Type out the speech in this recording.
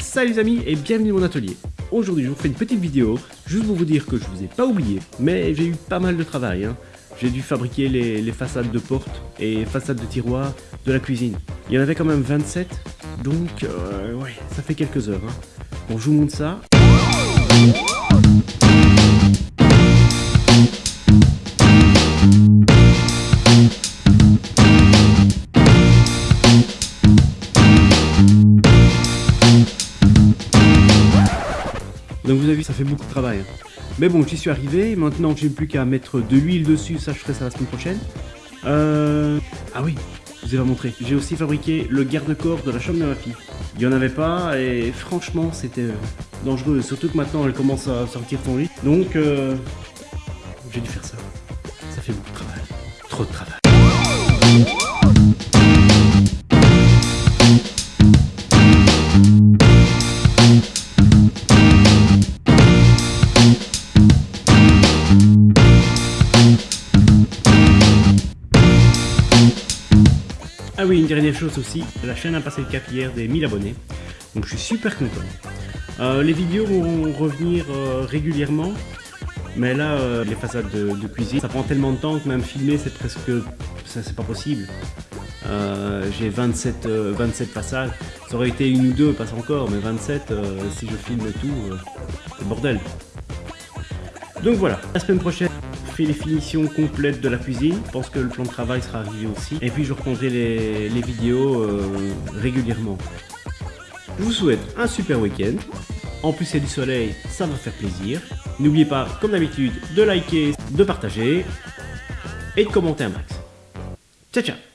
Salut les amis et bienvenue dans mon atelier. Aujourd'hui je vous fais une petite vidéo, juste pour vous dire que je vous ai pas oublié, mais j'ai eu pas mal de travail. Hein. J'ai dû fabriquer les, façades de portes et façades de tiroirs de la cuisine. Il y en avait quand même 27, donc euh, ouais, ça fait quelques heures. Hein. Bon, je vous montre ça. Donc vous avez vu, ça fait beaucoup de travail. Hein. Mais bon, j'y suis arrivé. Maintenant, j'ai plus qu'à mettre de l'huile dessus. Ça, je ferai ça la semaine prochaine. Euh... Ah oui, je vous ai pas montré. J'ai aussi fabriqué le garde-corps de la chambre de ma fille. Il y en avait pas et franchement, c'était euh, dangereux. Surtout que maintenant, elle commence à sortir son lit. Donc, euh... j'ai dû faire ça. Ça fait beaucoup de travail. Trop de travail. Ah oui, une dernière chose aussi, la chaîne a passé le cap hier des 1000 abonnés, donc je suis super content. Euh, les vidéos vont revenir euh, régulièrement, mais là, euh, les façades de, cuisine, ça prend tellement de temps que même filmer, c'est presque... ça c'est pas possible. J'ai 27, 27 façades, ça aurait été une ou deux, passe encore, mais 27, si je filme tout, c'est bordel. Donc voilà, la semaine prochaine, les finitions complètes de la cuisine. Je pense que le plan de travail sera arrivé aussi. Et puis je reprendrai les, vidéos euh, régulièrement. Je vous souhaite un super week-end. En plus, c'est du soleil, ça va faire plaisir. N'oubliez pas, comme d'habitude, de liker, de partager et de commenter un max. Ciao, ciao